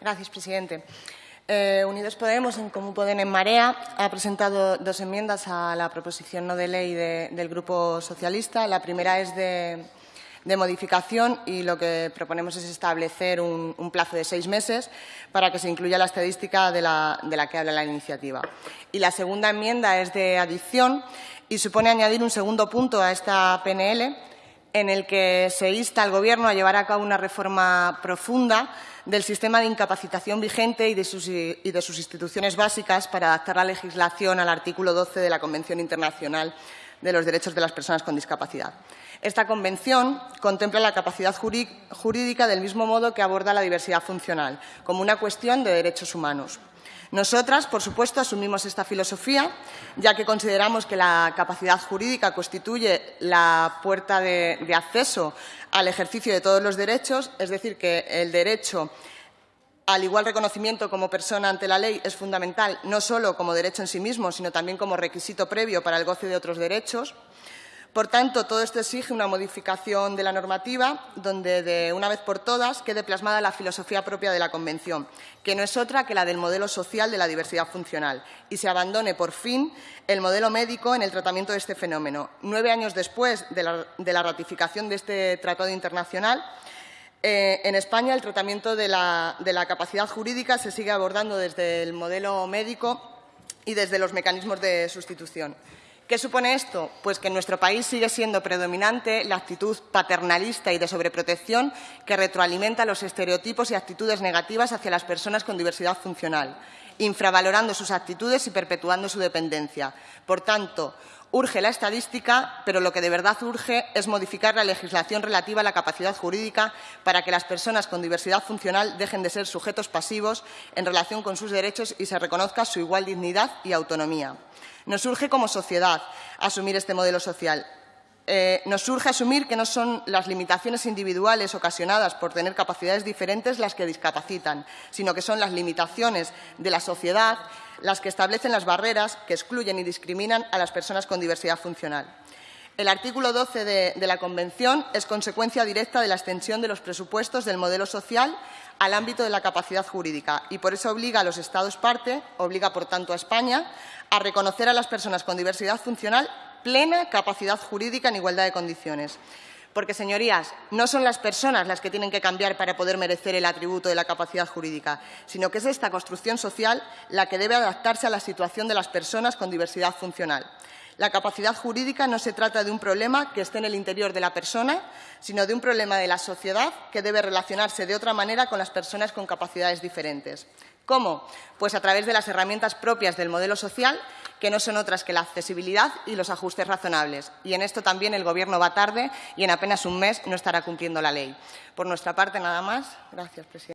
Gracias, presidente. Eh, Unidos Podemos, en Común Podem en Marea, ha presentado dos enmiendas a la proposición no de ley del Grupo Socialista. La primera es de, modificación y lo que proponemos es establecer un, plazo de seis meses para que se incluya la estadística de la, de la que habla la iniciativa. Y la segunda enmienda es de adición y supone añadir un segundo punto a esta PNL en el que se insta al Gobierno a llevar a cabo una reforma profunda del sistema de incapacitación vigente y de, sus, instituciones básicas para adaptar la legislación al artículo 12 de la Convención Internacional de los Derechos de las Personas con Discapacidad. Esta convención contempla la capacidad jurídica del mismo modo que aborda la diversidad funcional, como una cuestión de derechos humanos. Nosotras, por supuesto, asumimos esta filosofía, ya que consideramos que la capacidad jurídica constituye la puerta de, acceso al ejercicio de todos los derechos, es decir, que el derecho al igual reconocimiento como persona ante la ley es fundamental, no solo como derecho en sí mismo, sino también como requisito previo para el goce de otros derechos. Por tanto, todo esto exige una modificación de la normativa donde, de una vez por todas, quede plasmada la filosofía propia de la Convención, que no es otra que la del modelo social de la diversidad funcional, y se abandone, por fin, el modelo médico en el tratamiento de este fenómeno. Nueve años después de la, ratificación de este tratado internacional, eh, en España el tratamiento de la capacidad jurídica se sigue abordando desde el modelo médico y desde los mecanismos de sustitución. ¿Qué supone esto? Pues que en nuestro país sigue siendo predominante la actitud paternalista y de sobreprotección que retroalimenta los estereotipos y actitudes negativas hacia las personas con diversidad funcional, infravalorando sus actitudes y perpetuando su dependencia. Por tanto, urge la estadística, pero lo que de verdad urge es modificar la legislación relativa a la capacidad jurídica para que las personas con diversidad funcional dejen de ser sujetos pasivos en relación con sus derechos y se reconozca su igual dignidad y autonomía. Nos urge como sociedad asumir este modelo social. Eh, nos urge asumir que no son las limitaciones individuales ocasionadas por tener capacidades diferentes las que discapacitan, sino que son las limitaciones de la sociedad las que establecen las barreras que excluyen y discriminan a las personas con diversidad funcional. El artículo 12 de, de, la Convención es consecuencia directa de la extensión de los presupuestos del modelo social al ámbito de la capacidad jurídica y por eso obliga a los Estados parte, obliga por tanto a España, a reconocer a las personas con diversidad funcional plena capacidad jurídica en igualdad de condiciones. Porque, señorías, no son las personas las que tienen que cambiar para poder merecer el atributo de la capacidad jurídica, sino que es esta construcción social la que debe adaptarse a la situación de las personas con diversidad funcional. La capacidad jurídica no se trata de un problema que esté en el interior de la persona, sino de un problema de la sociedad que debe relacionarse de otra manera con las personas con capacidades diferentes. ¿Cómo? Pues a través de las herramientas propias del modelo social, que no son otras que la accesibilidad y los ajustes razonables. Y en esto también el Gobierno va tarde y en apenas un mes no estará cumpliendo la ley. Por nuestra parte, nada más. Gracias, presidente.